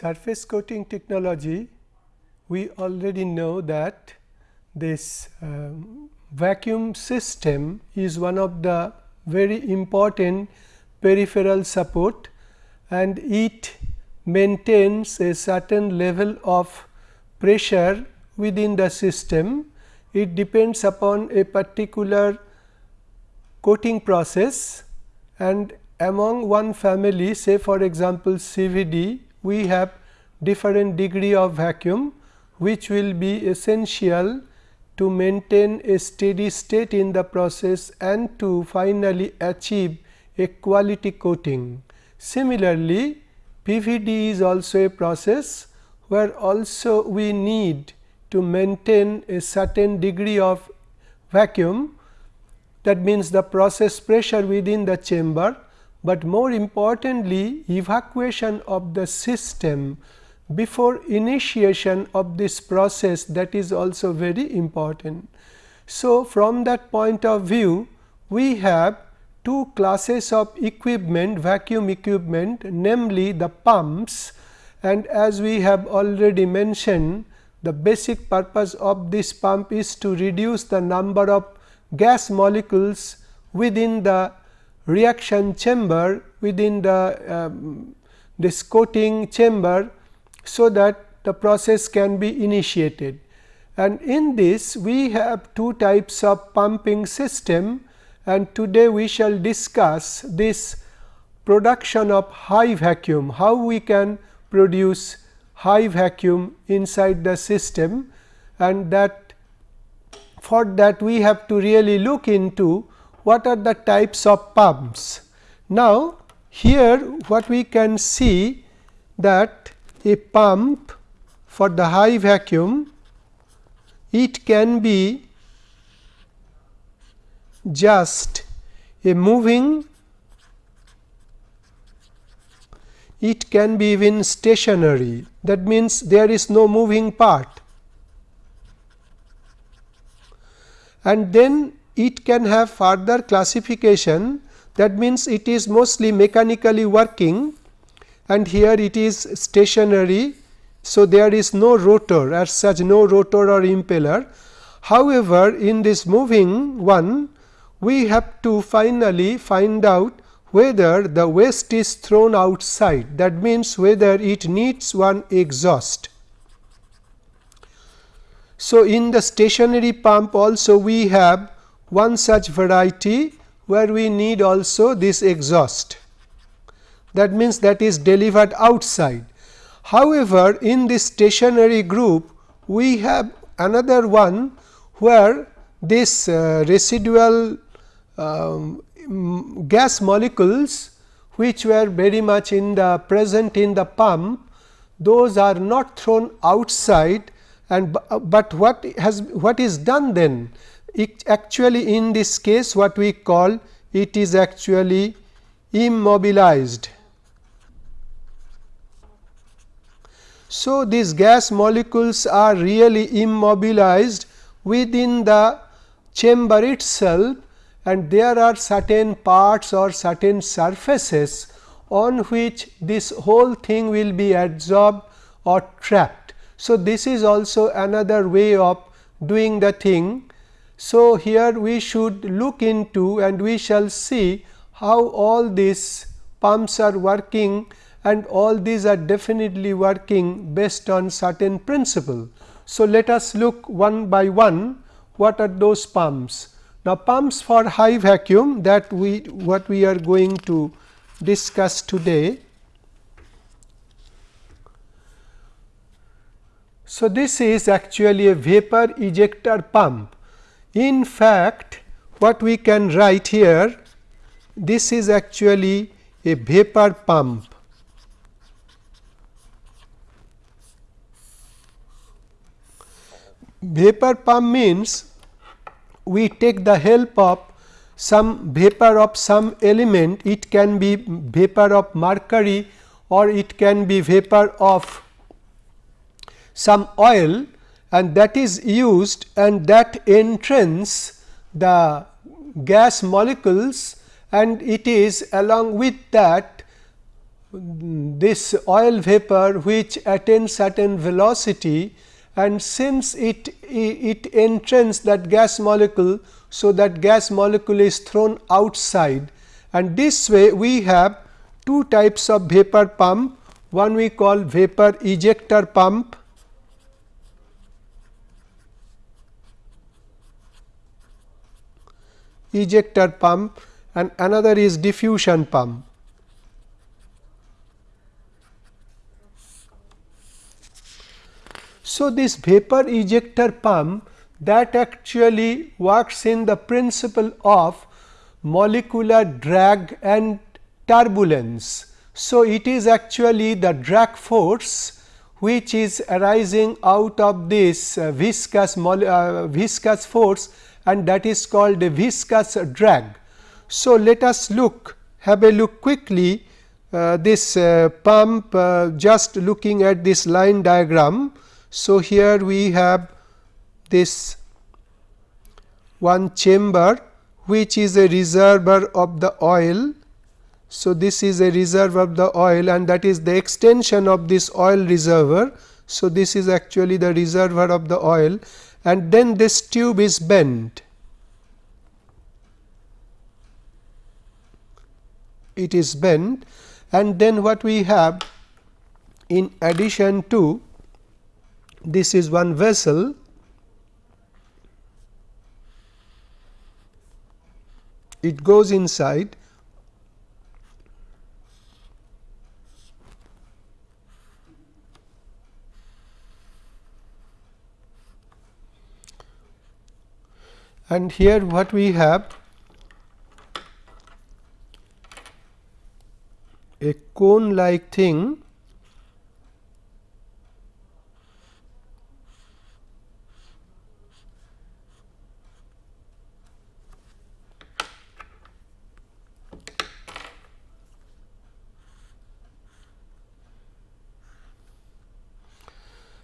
Surface coating technology, we already know that this um, vacuum system is one of the very important peripheral support and it maintains a certain level of pressure within the system. It depends upon a particular coating process and among one family say for example, CVD we have different degree of vacuum which will be essential to maintain a steady state in the process and to finally achieve a quality coating. Similarly, PVD is also a process where also we need to maintain a certain degree of vacuum that means the process pressure within the chamber but more importantly evacuation of the system before initiation of this process that is also very important. So, from that point of view we have two classes of equipment vacuum equipment namely the pumps and as we have already mentioned the basic purpose of this pump is to reduce the number of gas molecules within the reaction chamber within the um, this coating chamber so that the process can be initiated. And in this we have two types of pumping system and today we shall discuss this production of high vacuum, how we can produce high vacuum inside the system and that for that we have to really look into what are the types of pumps. Now, here what we can see that a pump for the high vacuum it can be just a moving it can be even stationary that means there is no moving part and then it can have further classification that means it is mostly mechanically working and here it is stationary. So, there is no rotor as such no rotor or impeller. However, in this moving one we have to finally find out whether the waste is thrown outside that means whether it needs one exhaust. So, in the stationary pump also we have one such variety where we need also this exhaust that means that is delivered outside. However, in this stationary group we have another one where this uh, residual um, gas molecules which were very much in the present in the pump those are not thrown outside and but what has what is done then actually in this case what we call it is actually immobilized. So, these gas molecules are really immobilized within the chamber itself and there are certain parts or certain surfaces on which this whole thing will be absorbed or trapped. So, this is also another way of doing the thing so, here we should look into and we shall see how all these pumps are working and all these are definitely working based on certain principle. So, let us look one by one what are those pumps. Now, pumps for high vacuum that we what we are going to discuss today. So, this is actually a vapor ejector pump in fact, what we can write here this is actually a vapor pump. Vapor pump means we take the help of some vapor of some element it can be vapor of mercury or it can be vapor of some oil and that is used and that entrains the gas molecules and it is along with that this oil vapor which attains certain velocity. And since it, it entrains that gas molecule. So, that gas molecule is thrown outside. And this way we have two types of vapor pump. One we call vapor ejector pump ejector pump and another is diffusion pump. So, this vapor ejector pump that actually works in the principle of molecular drag and turbulence. So, it is actually the drag force which is arising out of this uh, viscous, uh, viscous force and that is called a viscous drag. So, let us look have a look quickly uh, this uh, pump uh, just looking at this line diagram. So, here we have this one chamber which is a reservoir of the oil. So, this is a reservoir of the oil and that is the extension of this oil reservoir. So, this is actually the reservoir of the oil and then this tube is bent. It is bent and then what we have in addition to this is one vessel it goes inside and here what we have a cone like thing.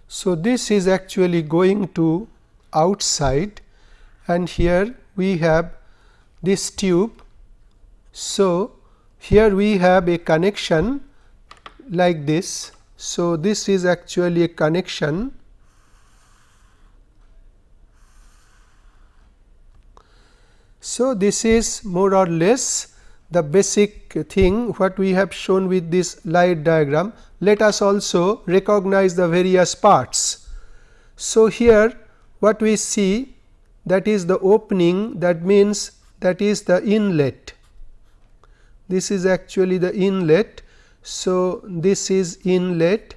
So, this is actually going to outside and here we have this tube. So, here we have a connection like this. So, this is actually a connection So, this is more or less the basic thing what we have shown with this line diagram. Let us also recognize the various parts. So, here what we see that is the opening that means that is the inlet. This is actually the inlet. So, this is inlet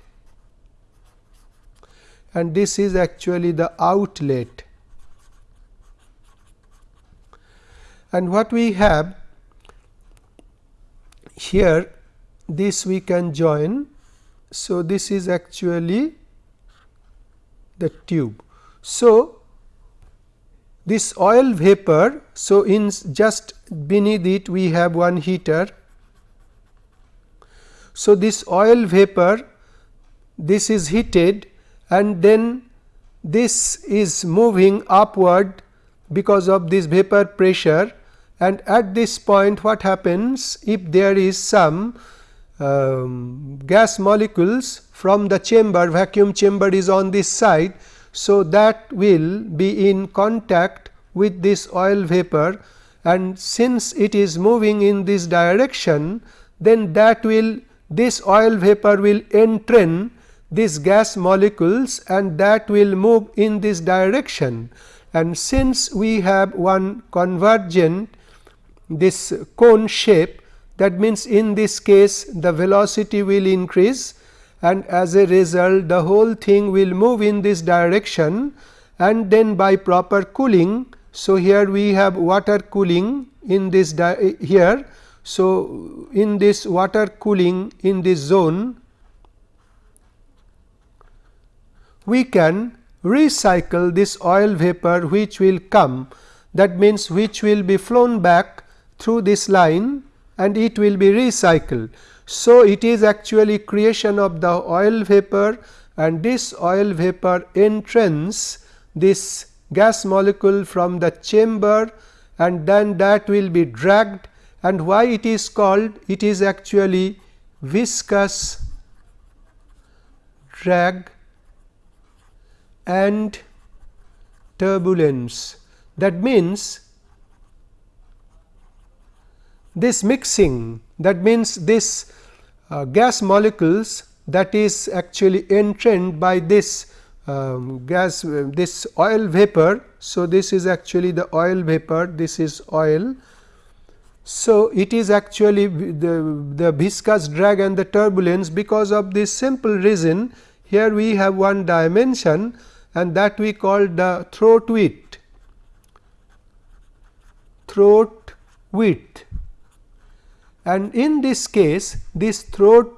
and this is actually the outlet. And what we have here this we can join. So, this is actually the tube. So, this oil vapor. So, in just beneath it we have one heater. So, this oil vapor this is heated and then this is moving upward because of this vapor pressure and at this point what happens if there is some um, gas molecules from the chamber vacuum chamber is on this side. So, that will be in contact with this oil vapor. And since it is moving in this direction then that will this oil vapor will entrain these gas molecules and that will move in this direction. And since we have one convergent this cone shape that means in this case the velocity will increase and as a result the whole thing will move in this direction and then by proper cooling. So, here we have water cooling in this here. So, in this water cooling in this zone we can recycle this oil vapor which will come that means which will be flown back through this line and it will be recycled. So, it is actually creation of the oil vapor and this oil vapor entrains this gas molecule from the chamber and then that will be dragged and why it is called it is actually viscous drag and turbulence. That means, this mixing that means this uh, gas molecules that is actually entrained by this um, gas uh, this oil vapor. So, this is actually the oil vapor this is oil. So, it is actually the, the viscous drag and the turbulence because of this simple reason here we have one dimension and that we call the throat width throat width and in this case this throat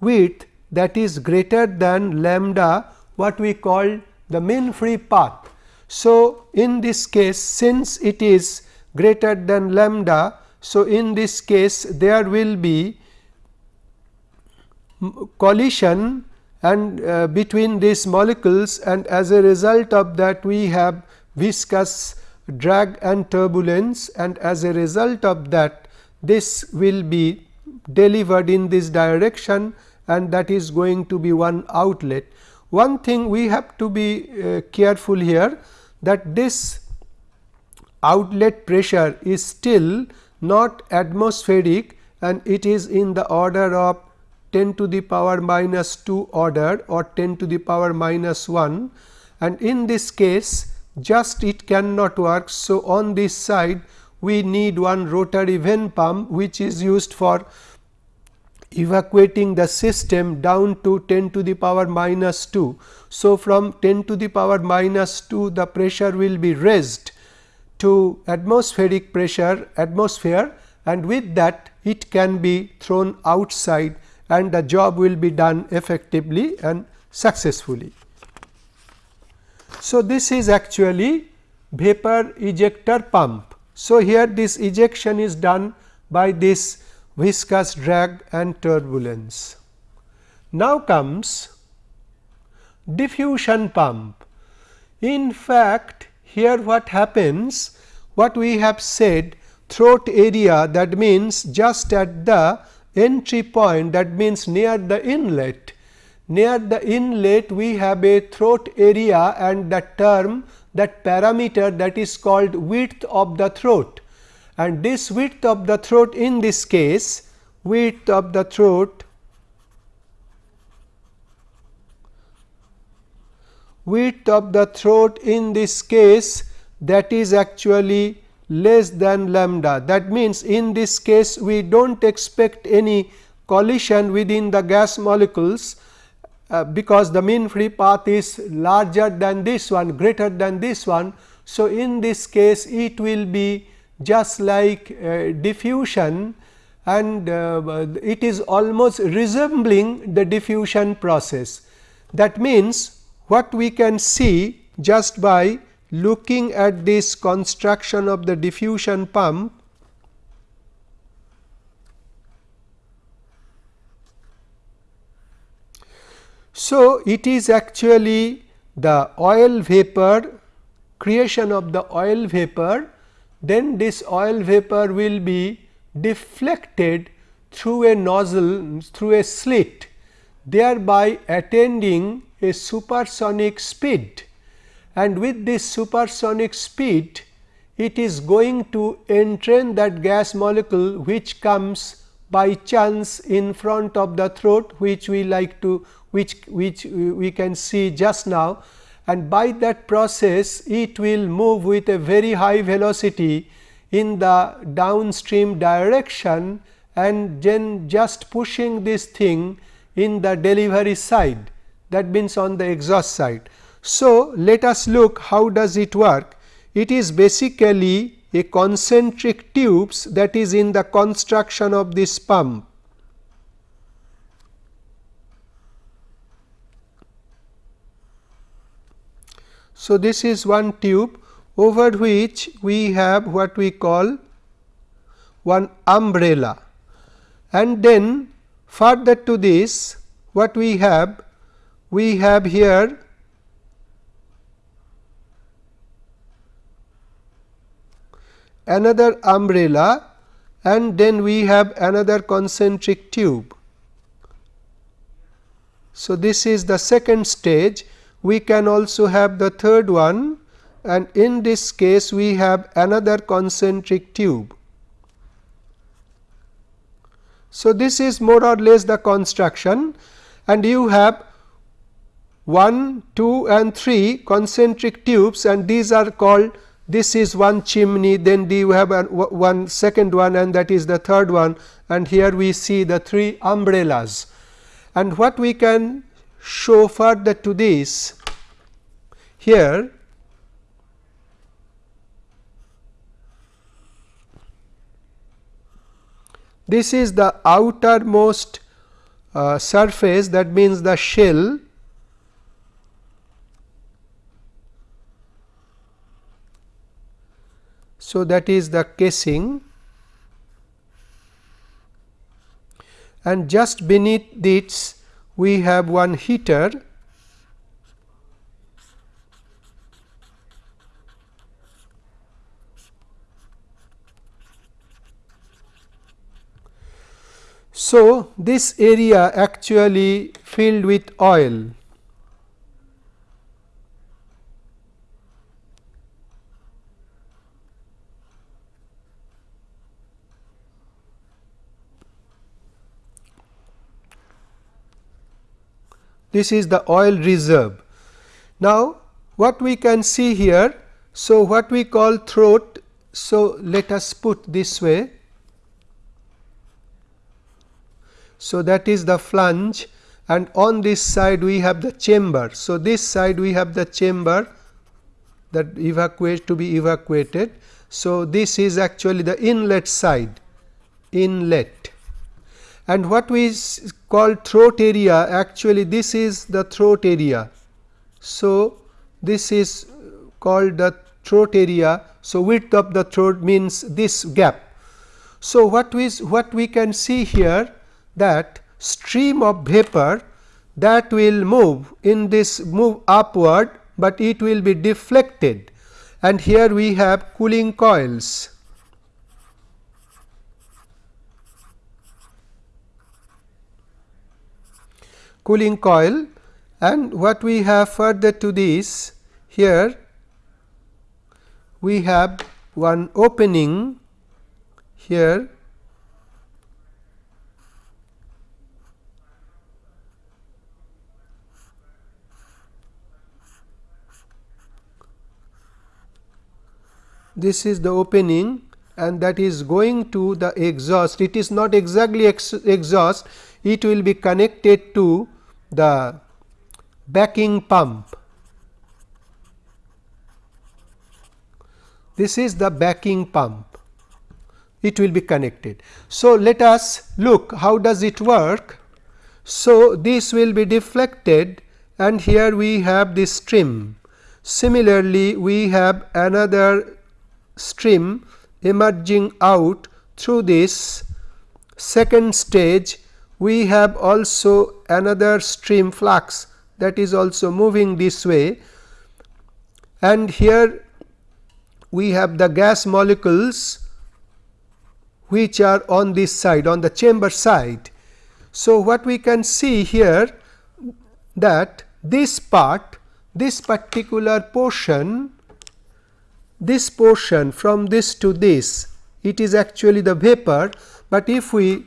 width that is greater than lambda what we call the mean free path. So, in this case since it is greater than lambda. So, in this case there will be collision and uh, between these molecules and as a result of that we have viscous drag and turbulence and as a result of that this will be delivered in this direction and that is going to be one outlet. One thing we have to be uh, careful here that this outlet pressure is still not atmospheric and it is in the order of 10 to the power minus 2 order or 10 to the power minus 1 and in this case just it cannot work. So, on this side we need one rotary vane pump which is used for evacuating the system down to 10 to the power minus 2. So, from 10 to the power minus 2 the pressure will be raised to atmospheric pressure atmosphere and with that it can be thrown outside and the job will be done effectively and successfully. So, this is actually vapor ejector pump. So, here this ejection is done by this viscous drag and turbulence. Now comes diffusion pump. In fact, here what happens what we have said throat area that means just at the entry point that means near the inlet. Near the inlet we have a throat area and the term that parameter that is called width of the throat and this width of the throat in this case width of the throat width of the throat in this case that is actually less than lambda. That means, in this case we do not expect any collision within the gas molecules uh, because the mean free path is larger than this one greater than this one. So, in this case it will be just like uh, diffusion and uh, it is almost resembling the diffusion process. That means, what we can see just by looking at this construction of the diffusion pump So, it is actually the oil vapor creation of the oil vapor. Then this oil vapor will be deflected through a nozzle through a slit thereby attending a supersonic speed. And with this supersonic speed it is going to entrain that gas molecule which comes by chance in front of the throat which we like to which, which we can see just now and by that process it will move with a very high velocity in the downstream direction and then just pushing this thing in the delivery side that means on the exhaust side. So, let us look how does it work. It is basically a concentric tubes that is in the construction of this pump. So, this is one tube over which we have what we call one umbrella and then further to this what we have we have here another umbrella and then we have another concentric tube. So, this is the second stage we can also have the third one and in this case we have another concentric tube. So, this is more or less the construction and you have 1, 2 and 3 concentric tubes and these are called this is one chimney then you have one second one and that is the third one and here we see the three umbrellas. And what we can show further to this. Here this is the outermost uh, surface that means the shell. So, that is the casing. And just beneath this we have one heater. So, this area actually filled with oil this is the oil reserve. Now, what we can see here, so what we call throat, so let us put this way. So, that is the flange and on this side we have the chamber. So, this side we have the chamber that evacuate to be evacuated. So, this is actually the inlet side inlet and what we call throat area actually this is the throat area. So, this is called the throat area. So, width of the throat means this gap. So, what we what we can see here that stream of vapor that will move in this move upward, but it will be deflected and here we have cooling coils. Cooling coil. And what we have further to this here we have one opening here. This is the opening and that is going to the exhaust. It is not exactly ex exhaust. It will be connected to the backing pump. This is the backing pump, it will be connected. So, let us look how does it work. So, this will be deflected and here we have this stream. Similarly, we have another stream emerging out through this second stage we have also another stream flux that is also moving this way and here we have the gas molecules which are on this side on the chamber side. So, what we can see here that this part this particular portion this portion from this to this it is actually the vapor, but if we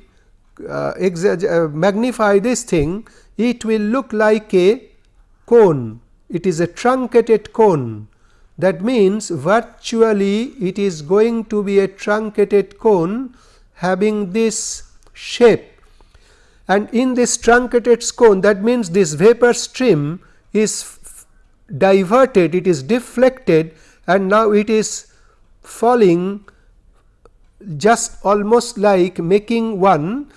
uh, uh, magnify this thing, it will look like a cone. It is a truncated cone. That means, virtually it is going to be a truncated cone having this shape. And in this truncated cone, that means this vapor stream is diverted, it is deflected and now it is falling just almost like making one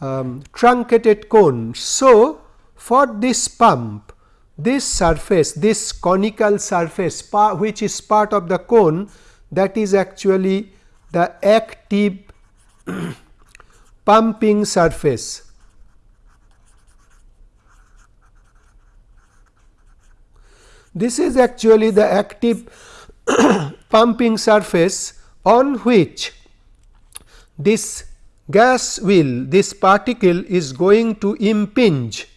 um, truncated cone. So, for this pump this surface this conical surface which is part of the cone that is actually the active pumping surface. This is actually the active pumping surface on which this gas will this particle is going to impinge.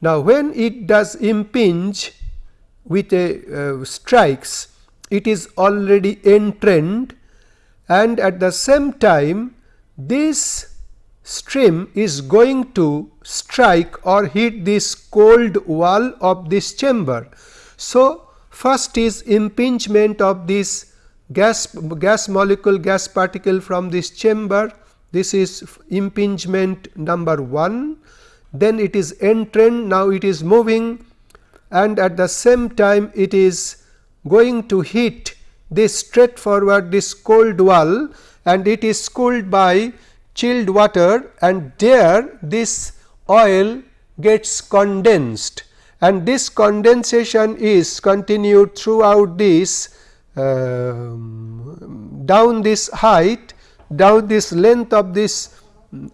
Now, when it does impinge with a uh, strikes, it is already entrained and at the same time this stream is going to strike or hit this cold wall of this chamber. So, first is impingement of this gas gas molecule gas particle from this chamber this is impingement number 1 then it is entrained now it is moving. And at the same time it is going to hit this straightforward this cold wall. And it is cooled by chilled water. And there this oil gets condensed. And this condensation is continued throughout this uh, down this height down this length of this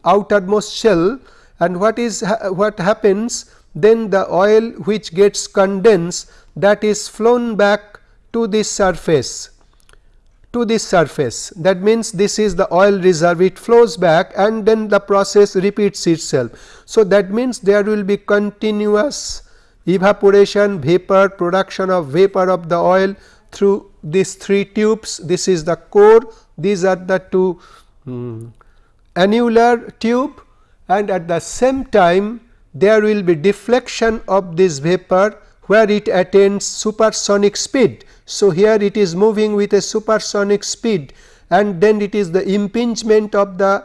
outermost shell and what is ha what happens then the oil which gets condensed that is flown back to this surface to this surface that means this is the oil reserve it flows back and then the process repeats itself. So, that means there will be continuous evaporation vapor production of vapor of the oil through these three tubes this is the core these are the two um, annular tube and at the same time there will be deflection of this vapor where it attains supersonic speed. So, here it is moving with a supersonic speed and then it is the impingement of the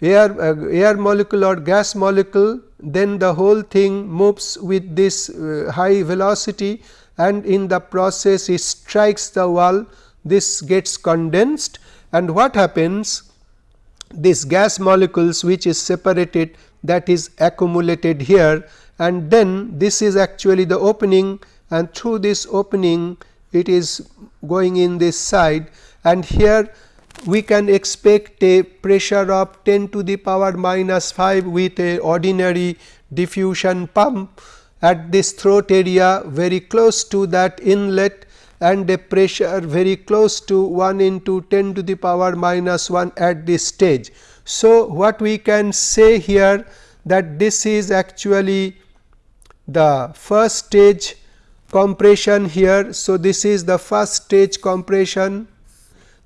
air, uh, air molecule or gas molecule then the whole thing moves with this uh, high velocity and in the process it strikes the wall this gets condensed and what happens? This gas molecules which is separated that is accumulated here and then this is actually the opening and through this opening it is going in this side. And here we can expect a pressure of 10 to the power minus 5 with a ordinary diffusion pump at this throat area very close to that inlet and a pressure very close to 1 into 10 to the power minus 1 at this stage. So, what we can say here that this is actually the first stage compression here. So, this is the first stage compression,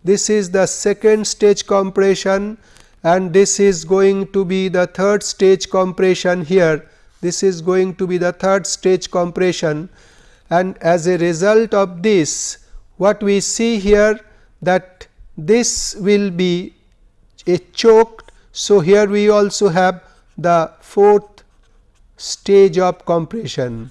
this is the second stage compression and this is going to be the third stage compression here. This is going to be the third stage compression and as a result of this what we see here that this will be a choked. So, here we also have the fourth stage of compression.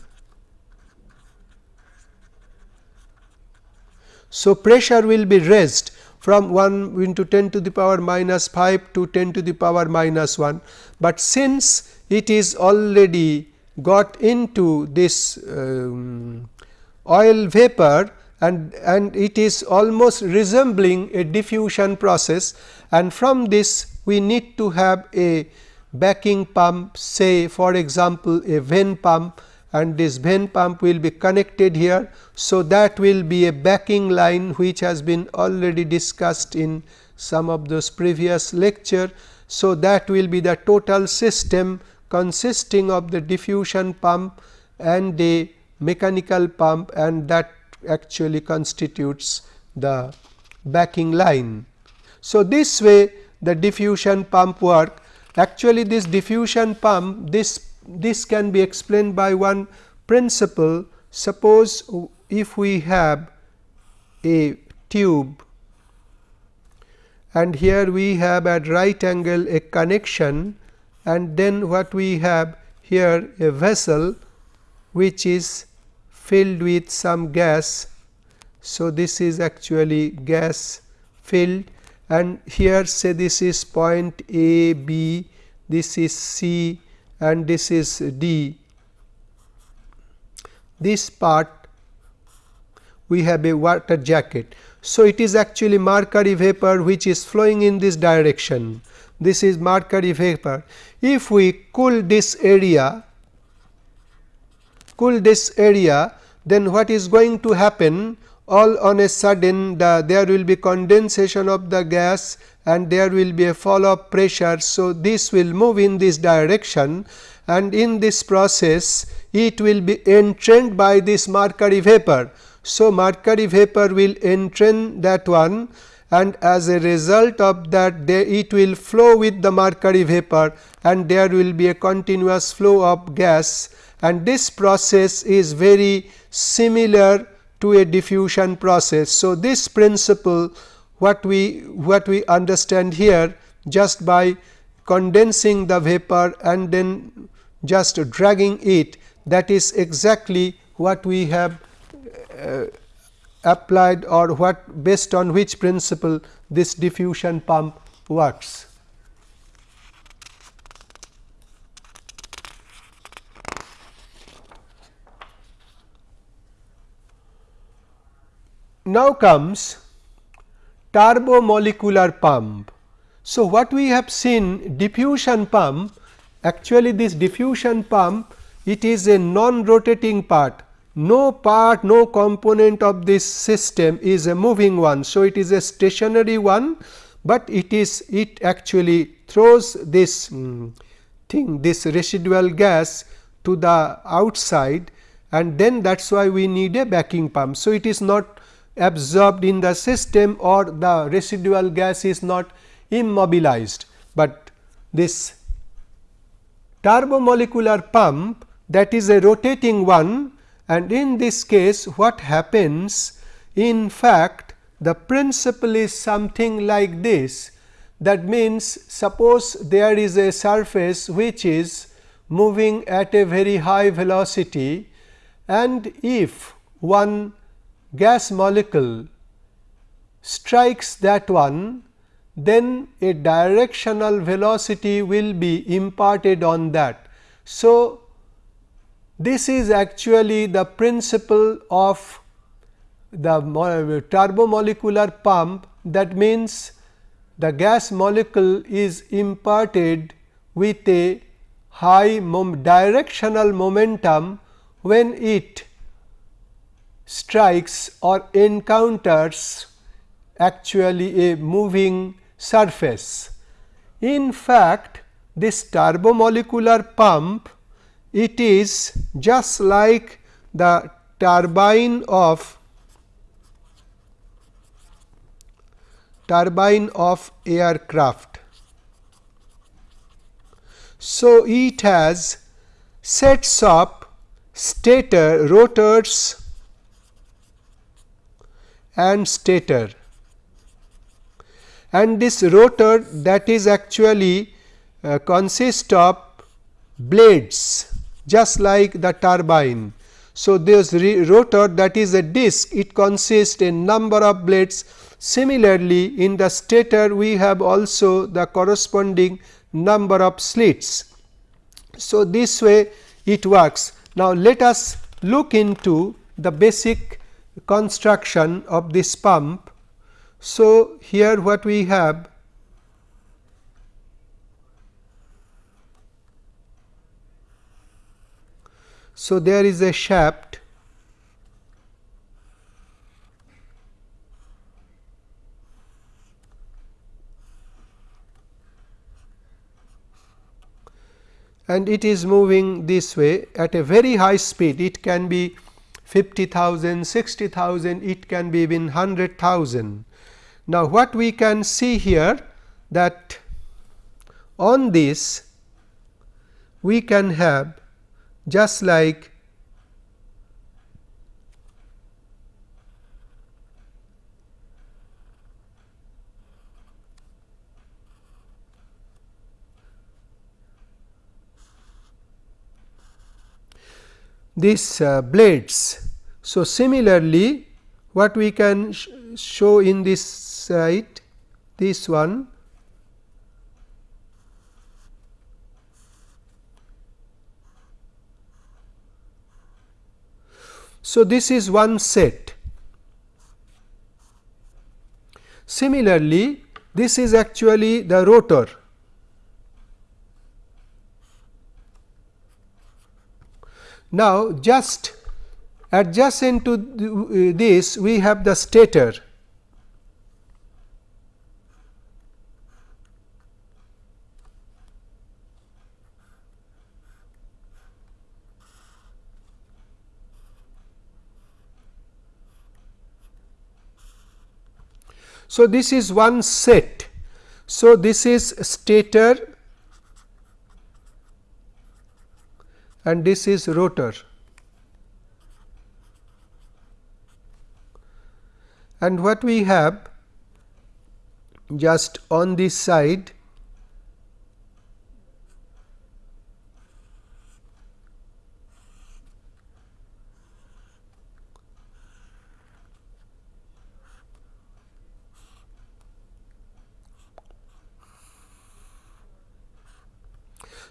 So, pressure will be raised from 1 into 10 to the power minus 5 to 10 to the power minus 1, but since it is already got into this um, oil vapor and, and it is almost resembling a diffusion process and from this we need to have a backing pump say for example, a vane pump and this vane pump will be connected here. So, that will be a backing line which has been already discussed in some of those previous lecture. So, that will be the total system consisting of the diffusion pump and a mechanical pump and that actually constitutes the backing line. So, this way the diffusion pump work actually this diffusion pump this this can be explained by one principle suppose if we have a tube and here we have at right angle a connection and then what we have here a vessel which is filled with some gas. So, this is actually gas filled and here say this is point A, B, this is C and this is D. This part we have a water jacket. So, it is actually mercury vapor which is flowing in this direction. This is mercury vapor. If we cool this area, cool this area, then what is going to happen? All on a sudden the, there will be condensation of the gas and there will be a fall of pressure. So, this will move in this direction and in this process it will be entrained by this mercury vapor. So, mercury vapor will entrain that one and as a result of that they, it will flow with the mercury vapor and there will be a continuous flow of gas and this process is very similar to a diffusion process. So, this principle what we what we understand here just by condensing the vapor and then just dragging it that is exactly what we have uh, applied or what based on which principle this diffusion pump works. Now comes turbo molecular pump. So, what we have seen diffusion pump actually this diffusion pump it is a non rotating part no part no component of this system is a moving one. So, it is a stationary one, but it is it actually throws this um, thing this residual gas to the outside and then that is why we need a backing pump. So, it is not absorbed in the system or the residual gas is not immobilized, but this turbomolecular pump that is a rotating one and in this case what happens in fact the principle is something like this that means suppose there is a surface which is moving at a very high velocity and if one gas molecule strikes that one then a directional velocity will be imparted on that. So, this is actually the principle of the uh, turbomolecular pump that means the gas molecule is imparted with a high mom directional momentum when it strikes or encounters actually a moving surface. In fact, this turbomolecular pump it is just like the turbine of turbine of aircraft. So, it has sets of stator rotors and stator and this rotor that is actually uh, consist of blades just like the turbine. So, this rotor that is a disc it consists a number of blades similarly in the stator we have also the corresponding number of slits. So, this way it works. Now, let us look into the basic construction of this pump. So, here what we have So, there is a shaft and it is moving this way at a very high speed. It can be 50,000, 60,000, it can be even 100,000. Now, what we can see here that on this we can have just like these uh, blades. So, similarly, what we can sh show in this side this one So, this is one set. Similarly, this is actually the rotor. Now, just adjacent to uh, this we have the stator. So, this is one set. So, this is stator and this is rotor. And what we have just on this side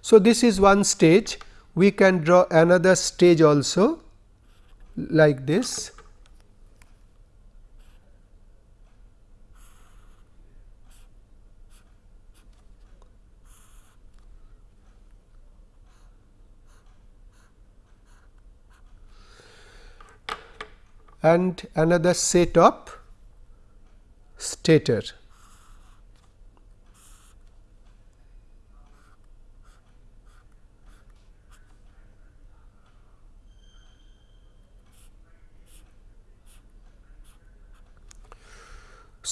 So, this is one stage we can draw another stage also like this. and another set of stator.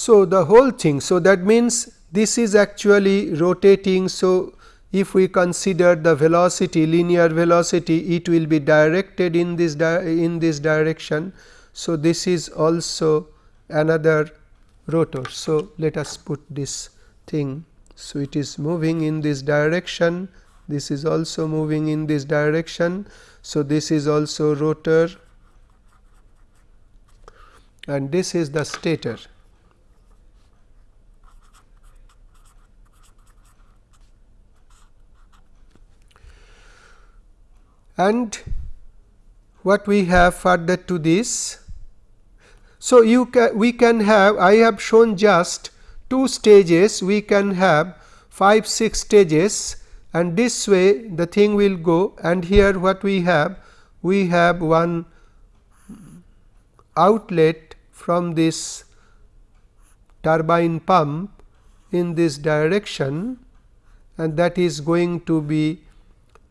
So, the whole thing. So, that means this is actually rotating. So, if we consider the velocity linear velocity it will be directed in this in this direction. So, this is also another rotor. So, let us put this thing. So, it is moving in this direction this is also moving in this direction. So, this is also rotor and this is the stator. And what we have further to this. So, you can we can have I have shown just two stages. We can have 5 6 stages. And this way the thing will go. And here what we have we have one outlet from this turbine pump in this direction. And that is going to be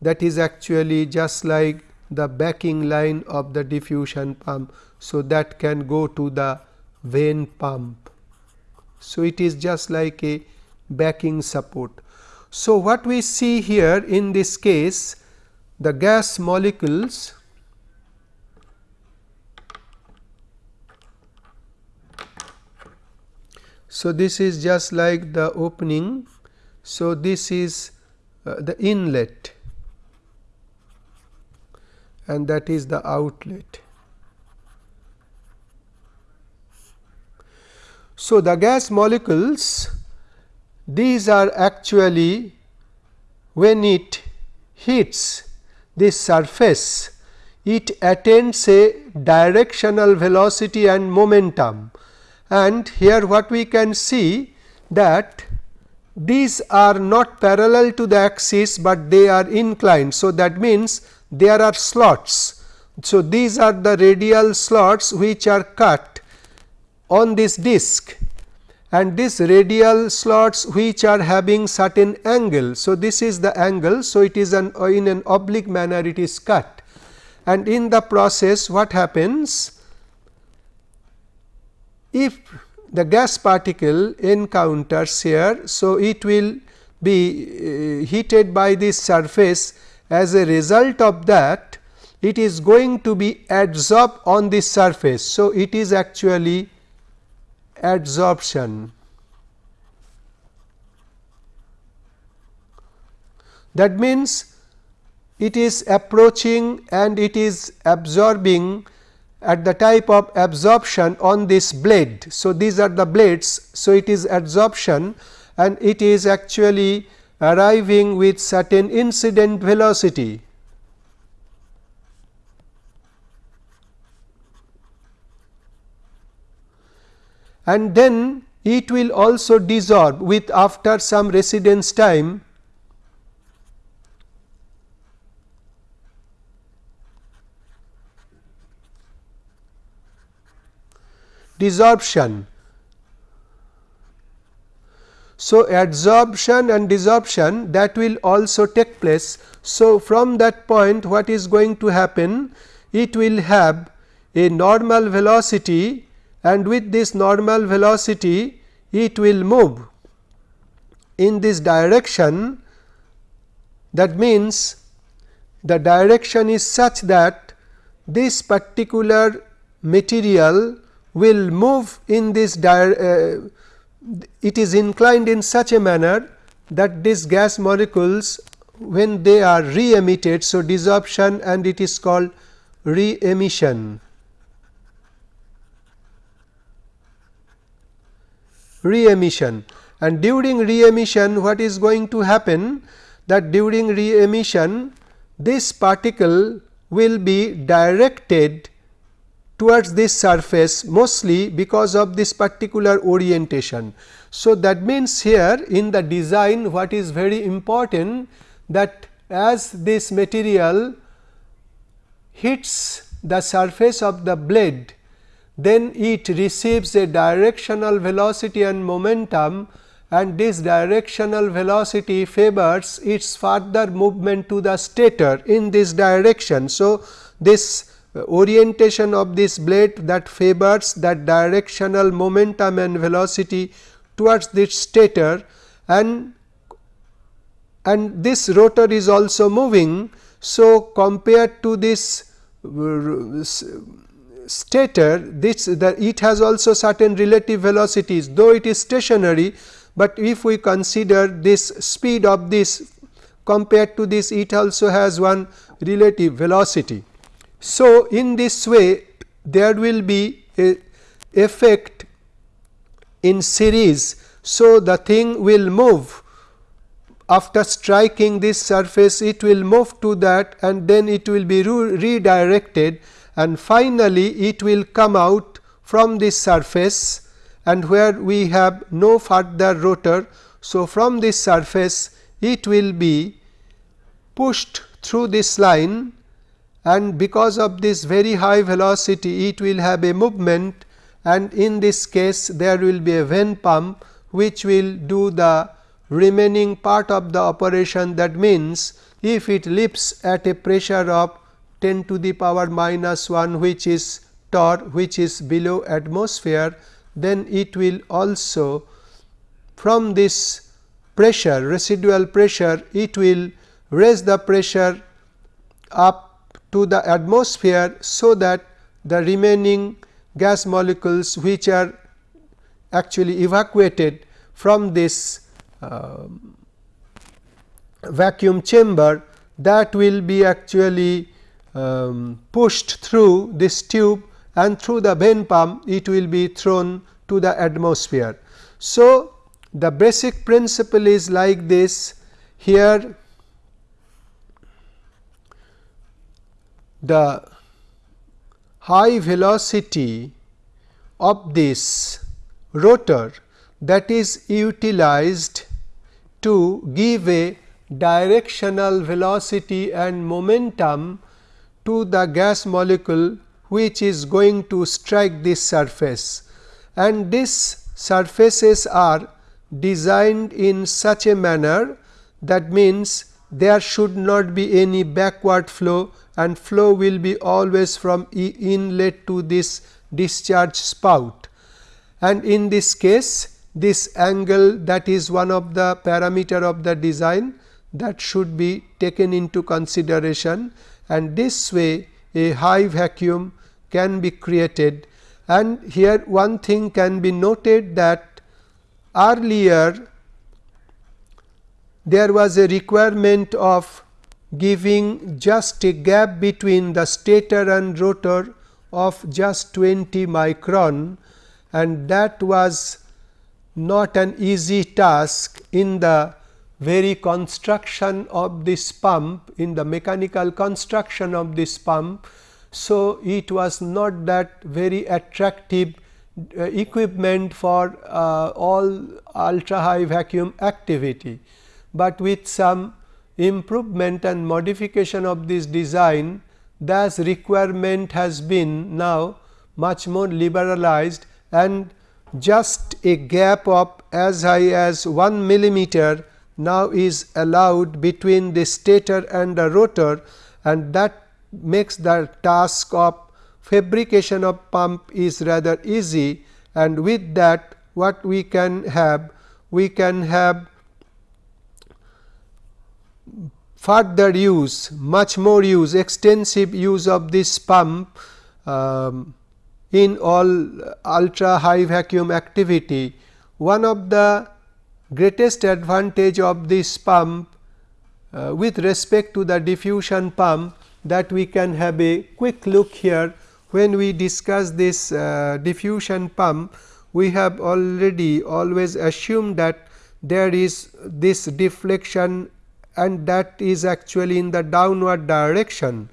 that is actually just like the backing line of the diffusion pump. So, that can go to the vane pump. So, it is just like a backing support. So, what we see here in this case the gas molecules So, this is just like the opening. So, this is uh, the inlet and that is the outlet. So, the gas molecules these are actually when it hits this surface it attains a directional velocity and momentum and here what we can see that these are not parallel to the axis, but they are inclined. So, that means there are slots. So, these are the radial slots which are cut on this disc and this radial slots which are having certain angle. So, this is the angle. So, it is an in an oblique manner it is cut and in the process what happens if the gas particle encounters here. So, it will be uh, heated by this surface as a result of that it is going to be adsorbed on this surface. So, it is actually adsorption. That means, it is approaching and it is absorbing at the type of absorption on this blade. So, these are the blades. So, it is adsorption and it is actually arriving with certain incident velocity. And then it will also desorb with after some residence time desorption so, adsorption and desorption that will also take place. So, from that point what is going to happen? It will have a normal velocity and with this normal velocity it will move in this direction that means the direction is such that this particular material will move in this uh, it is inclined in such a manner that these gas molecules when they are re emitted. So, desorption and it is called re emission. Re emission and during re emission what is going to happen that during re emission this particle will be directed towards this surface mostly because of this particular orientation. So, that means here in the design what is very important that as this material hits the surface of the blade, then it receives a directional velocity and momentum and this directional velocity favors its further movement to the stator in this direction. So, this orientation of this blade that favors that directional momentum and velocity towards this stator and and this rotor is also moving. So, compared to this stator this the it has also certain relative velocities though it is stationary, but if we consider this speed of this compared to this it also has one relative velocity. So, in this way there will be a effect in series. So, the thing will move after striking this surface it will move to that and then it will be re redirected and finally, it will come out from this surface and where we have no further rotor. So, from this surface it will be pushed through this line and because of this very high velocity it will have a movement. And in this case there will be a vane pump which will do the remaining part of the operation. That means if it lifts at a pressure of 10 to the power minus 1 which is torr which is below atmosphere then it will also from this pressure residual pressure it will raise the pressure up to the atmosphere. So, that the remaining gas molecules which are actually evacuated from this uh, vacuum chamber that will be actually um, pushed through this tube and through the vane pump it will be thrown to the atmosphere. So, the basic principle is like this here the high velocity of this rotor that is utilized to give a directional velocity and momentum to the gas molecule which is going to strike this surface. And these surfaces are designed in such a manner that means there should not be any backward flow and flow will be always from inlet to this discharge spout. And in this case this angle that is one of the parameter of the design that should be taken into consideration and this way a high vacuum can be created. And here one thing can be noted that earlier there was a requirement of giving just a gap between the stator and rotor of just 20 micron and that was not an easy task in the very construction of this pump in the mechanical construction of this pump. So, it was not that very attractive uh, equipment for uh, all ultra high vacuum activity, but with some improvement and modification of this design thus requirement has been now much more liberalized and just a gap of as high as 1 millimeter now is allowed between the stator and the rotor and that makes the task of fabrication of pump is rather easy and with that what we can have? We can have further use, much more use, extensive use of this pump um, in all ultra high vacuum activity. One of the greatest advantage of this pump uh, with respect to the diffusion pump that we can have a quick look here when we discuss this uh, diffusion pump we have already always assumed that there is this deflection and that is actually in the downward direction.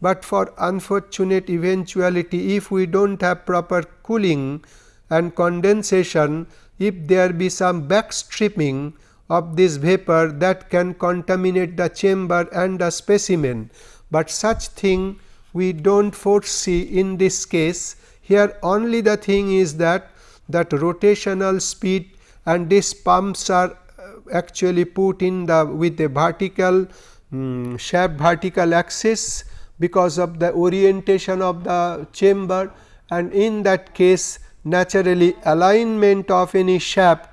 But for unfortunate eventuality if we do not have proper cooling and condensation if there be some backstreaming of this vapor that can contaminate the chamber and the specimen, but such thing we do not foresee in this case. Here only the thing is that that rotational speed and these pumps are actually put in the with a vertical um, vertical axis because of the orientation of the chamber. And in that case naturally alignment of any shaft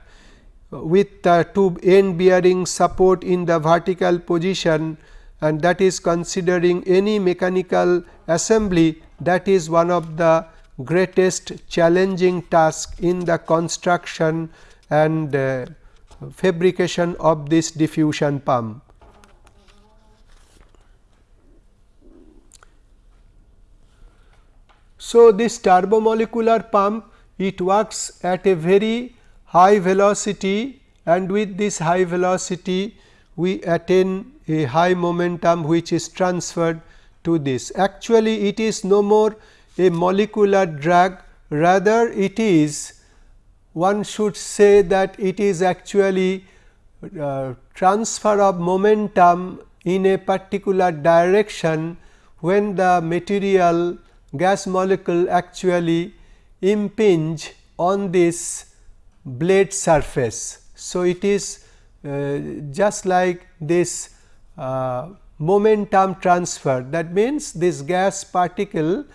with the two end bearing support in the vertical position and that is considering any mechanical assembly that is one of the greatest challenging task in the construction and uh, fabrication of this diffusion pump. So, this turbomolecular pump it works at a very high velocity and with this high velocity we attain a high momentum which is transferred to this. Actually, it is no more a molecular drag rather it is one should say that it is actually uh, transfer of momentum in a particular direction when the material gas molecule actually impinge on this blade surface. So, it is uh, just like this uh, momentum transfer that means this gas particle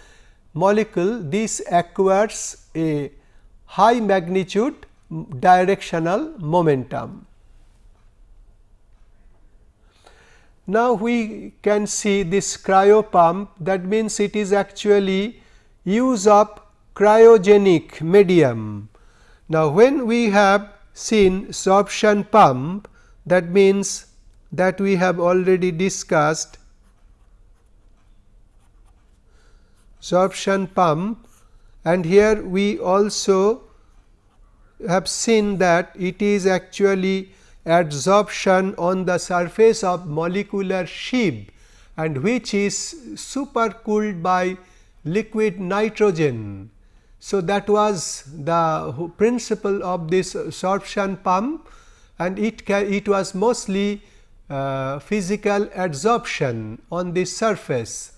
molecule this acquires a high magnitude directional momentum. Now, we can see this cryo pump that means it is actually use of cryogenic medium. Now, when we have seen sorption pump that means that we have already discussed sorption pump and here we also have seen that it is actually adsorption on the surface of molecular sieve and which is supercooled by liquid nitrogen. So, that was the principle of this sorption pump and it, it was mostly uh, physical adsorption on the surface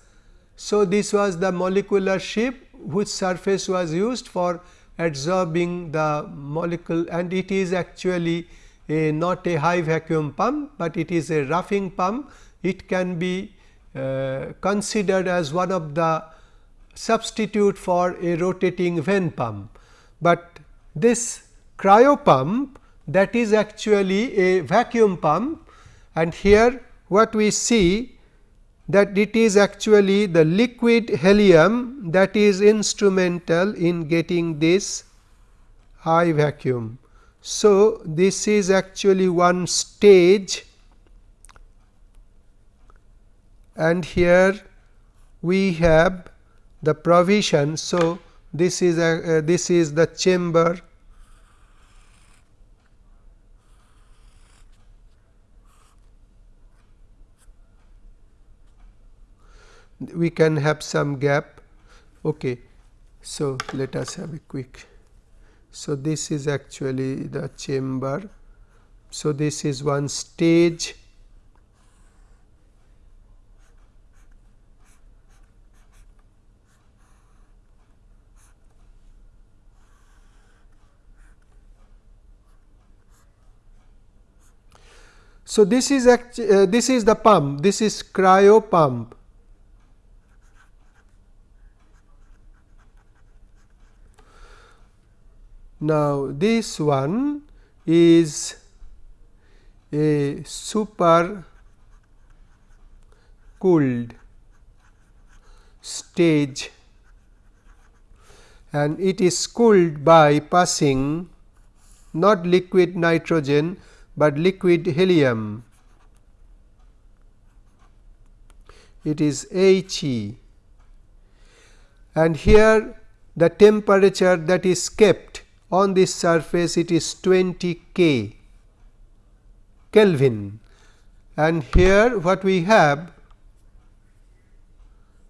so, this was the molecular sieve which surface was used for adsorbing the molecule and it is actually a not a high vacuum pump, but it is a roughing pump. It can be uh, considered as one of the substitute for a rotating vane pump, but this cryo pump that is actually a vacuum pump and here what we see that it is actually the liquid helium that is instrumental in getting this high vacuum. So, this is actually one stage and here we have the provision. So, this is a uh, this is the chamber we can have some gap. Okay. So, let us have a quick. So, this is actually the chamber. So, this is one stage So, this is uh, this is the pump this is cryo pump Now, this one is a super cooled stage and it is cooled by passing not liquid nitrogen, but liquid helium. It is He and here the temperature that is kept on this surface it is 20 K Kelvin. And here what we have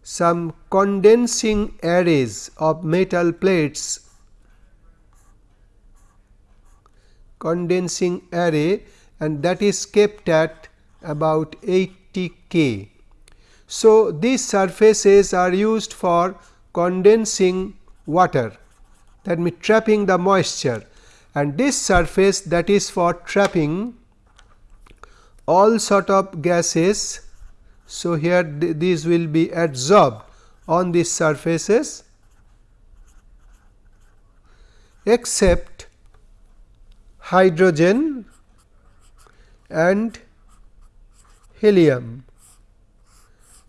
some condensing arrays of metal plates. Condensing array and that is kept at about 80 K. So, these surfaces are used for condensing water that means trapping the moisture. And this surface that is for trapping all sort of gases. So, here th these will be adsorbed on these surfaces except hydrogen and helium.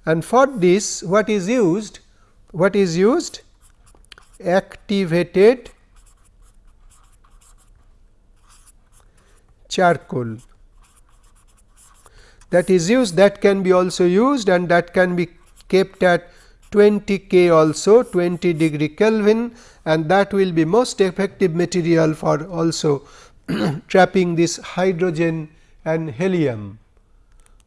And for this what is used what is used activated charcoal that is used that can be also used and that can be kept at 20 K also 20 degree Kelvin and that will be most effective material for also trapping this hydrogen and helium.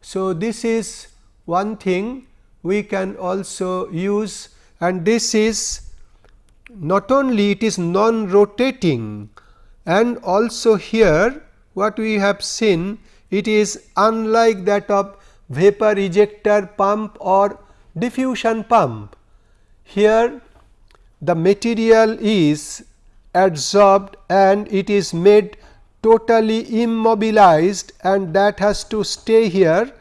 So, this is one thing we can also use and this is not only it is non rotating and also here what we have seen it is unlike that of vapor ejector pump or diffusion pump. Here the material is adsorbed and it is made totally immobilized and that has to stay here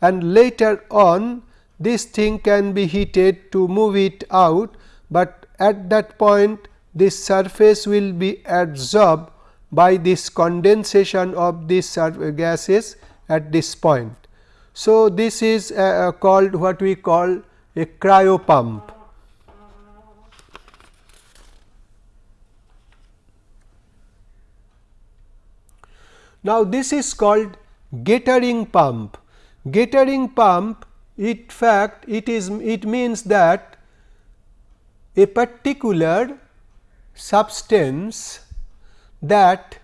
and later on this thing can be heated to move it out, but at that point this surface will be adsorbed by this condensation of these gases at this point. So, this is uh, uh, called what we call a cryo pump. Now, this is called Gettering pump. Gettering pump in fact, it is it means that a particular substance that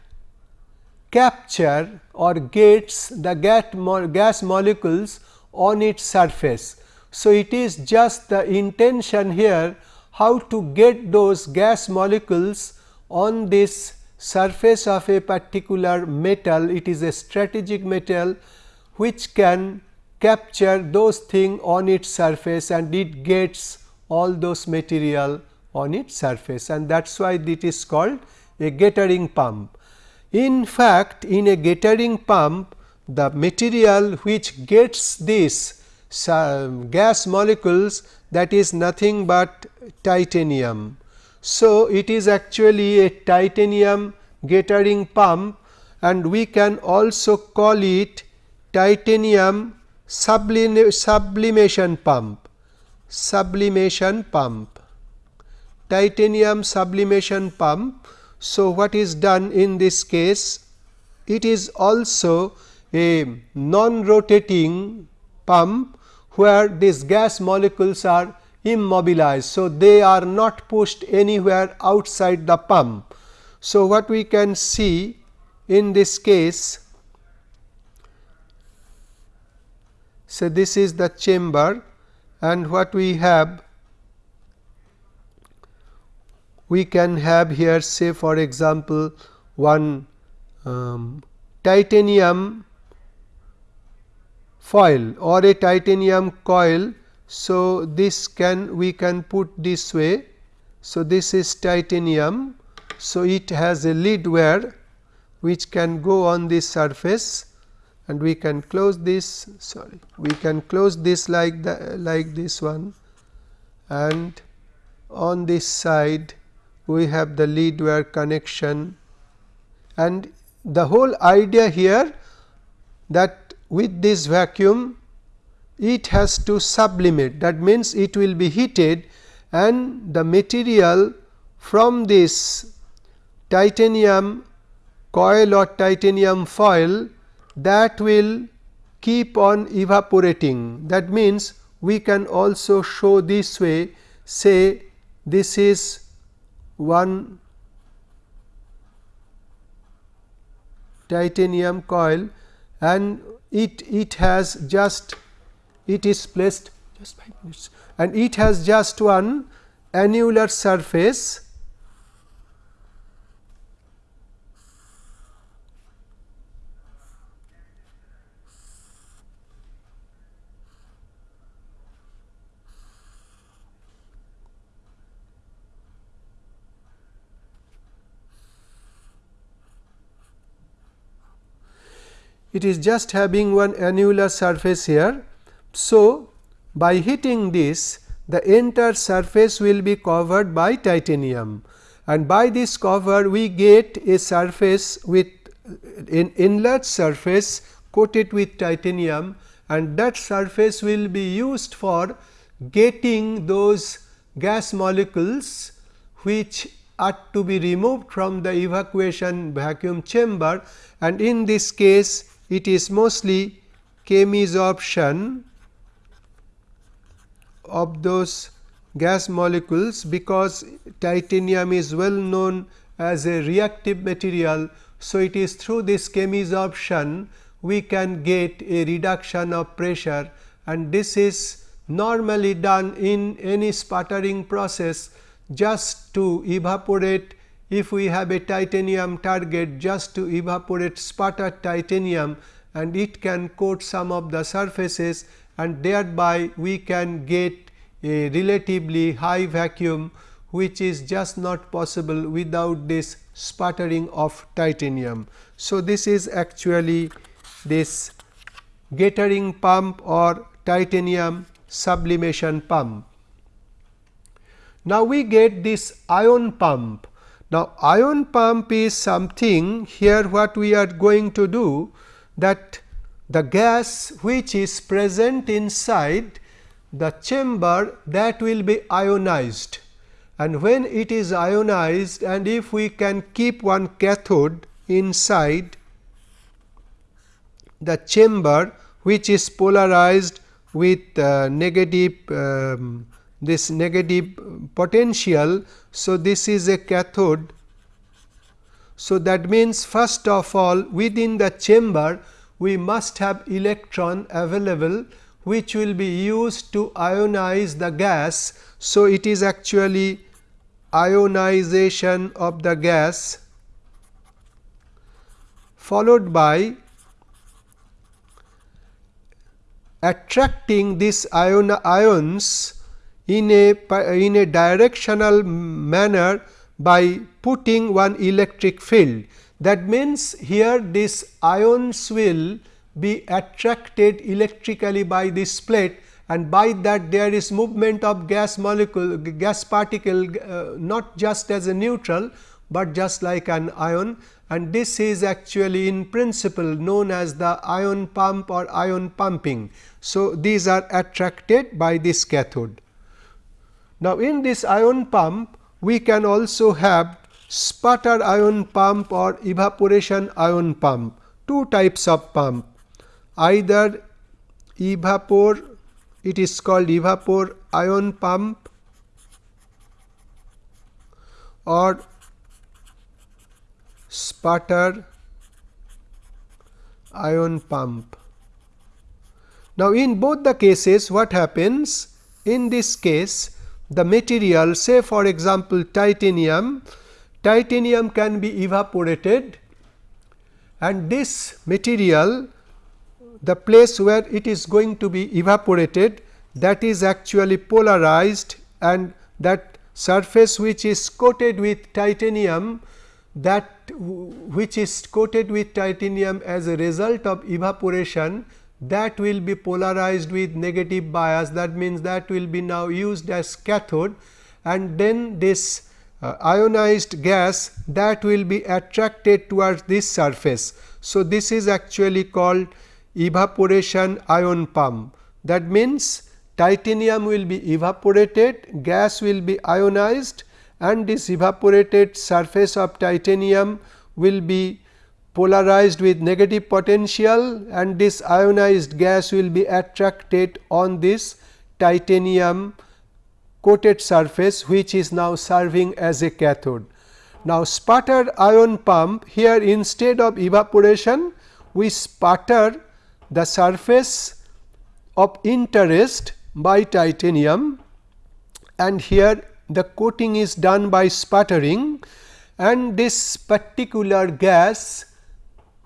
capture or gets the gas molecules on its surface. So, it is just the intention here how to get those gas molecules on this surface of a particular metal. It is a strategic metal which can capture those things on its surface and it gets all those material on its surface and that is why it is called a gettering pump. In fact, in a gettering pump the material which gets these um, gas molecules that is nothing but titanium. So, it is actually a titanium gettering pump and we can also call it titanium sublim sublimation pump sublimation pump titanium sublimation pump so, what is done in this case? It is also a non-rotating pump where these gas molecules are immobilized. So, they are not pushed anywhere outside the pump. So, what we can see in this case, so this is the chamber and what we have we can have here say for example, one um, titanium foil or a titanium coil. So, this can we can put this way. So, this is titanium. So, it has a lid where which can go on this surface and we can close this sorry we can close this like the like this one. And on this side we have the lead wire connection. And the whole idea here that with this vacuum it has to sublimate. That means it will be heated and the material from this titanium coil or titanium foil that will keep on evaporating. That means, we can also show this way say this is one titanium coil and it it has just it is placed just 5 minutes and it has just one annular surface it is just having one annular surface here. So, by heating this the entire surface will be covered by titanium. And by this cover we get a surface with an enlarged surface coated with titanium. And that surface will be used for getting those gas molecules which are to be removed from the evacuation vacuum chamber. And in this case it is mostly chemisorption of those gas molecules because titanium is well known as a reactive material. So, it is through this chemisorption we can get a reduction of pressure and this is normally done in any sputtering process just to evaporate if we have a titanium target just to evaporate sputtered titanium and it can coat some of the surfaces and thereby we can get a relatively high vacuum which is just not possible without this sputtering of titanium. So, this is actually this Gettering pump or titanium sublimation pump. Now, we get this ion pump now, ion pump is something here what we are going to do that the gas which is present inside the chamber that will be ionized. And when it is ionized and if we can keep one cathode inside the chamber which is polarized with uh, negative um, this negative potential. So, this is a cathode. So, that means first of all within the chamber we must have electron available which will be used to ionize the gas. So, it is actually ionization of the gas followed by attracting these ion ions in a in a directional manner by putting one electric field. That means, here this ions will be attracted electrically by this plate and by that there is movement of gas molecule gas particle uh, not just as a neutral, but just like an ion and this is actually in principle known as the ion pump or ion pumping. So, these are attracted by this cathode. Now, in this ion pump we can also have sputter ion pump or evaporation ion pump, two types of pump either evapor it is called evapor ion pump or sputter ion pump. Now, in both the cases what happens in this case the material say for example, titanium, titanium can be evaporated and this material the place where it is going to be evaporated that is actually polarized and that surface which is coated with titanium that which is coated with titanium as a result of evaporation that will be polarized with negative bias. That means that will be now used as cathode. And then this uh, ionized gas that will be attracted towards this surface. So, this is actually called evaporation ion pump. That means titanium will be evaporated, gas will be ionized and this evaporated surface of titanium will be polarized with negative potential and this ionized gas will be attracted on this titanium coated surface which is now serving as a cathode. Now, sputter ion pump here instead of evaporation we sputter the surface of interest by titanium and here the coating is done by sputtering and this particular gas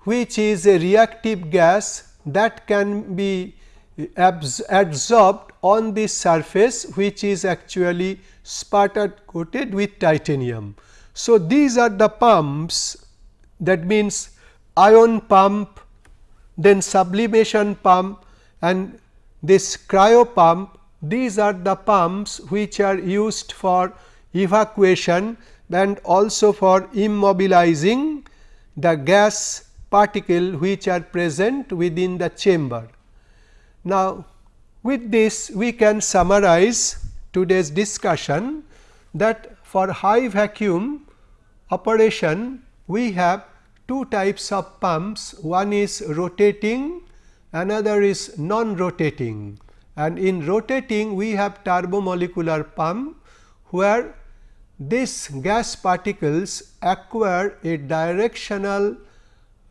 which is a reactive gas that can be absorbed on the surface which is actually sputtered coated with titanium. So, these are the pumps that means ion pump, then sublimation pump and this cryo pump these are the pumps which are used for evacuation and also for immobilizing the gas particle which are present within the chamber. Now, with this we can summarize today's discussion that for high vacuum operation we have two types of pumps one is rotating another is non rotating and in rotating we have turbomolecular pump where these gas particles acquire a directional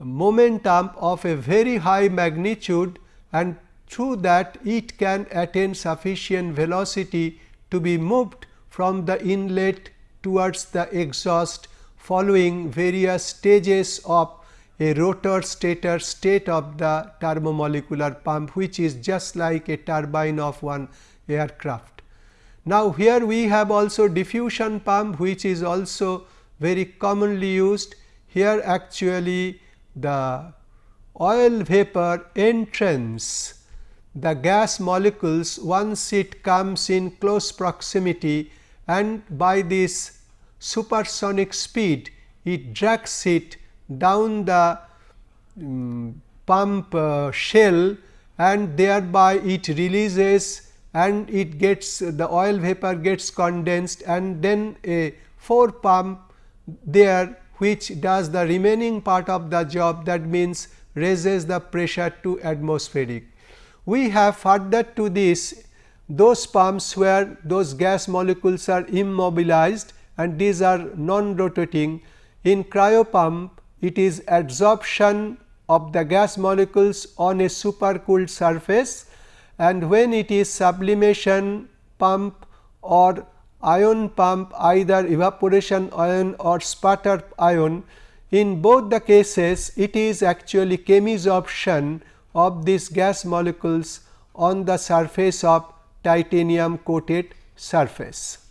momentum of a very high magnitude and through that it can attain sufficient velocity to be moved from the inlet towards the exhaust following various stages of a rotor stator state of the turbomolecular pump which is just like a turbine of one aircraft. Now, here we have also diffusion pump which is also very commonly used. Here actually the oil vapor entrains. The gas molecules once it comes in close proximity and by this supersonic speed it drags it down the um, pump uh, shell and thereby it releases and it gets the oil vapor gets condensed and then a fore pump there which does the remaining part of the job that means raises the pressure to atmospheric. We have further to this those pumps where those gas molecules are immobilized and these are non rotating in cryo pump it is adsorption of the gas molecules on a supercooled surface and when it is sublimation pump or ion pump either evaporation ion or sputter ion in both the cases it is actually chemisorption of these gas molecules on the surface of titanium coated surface.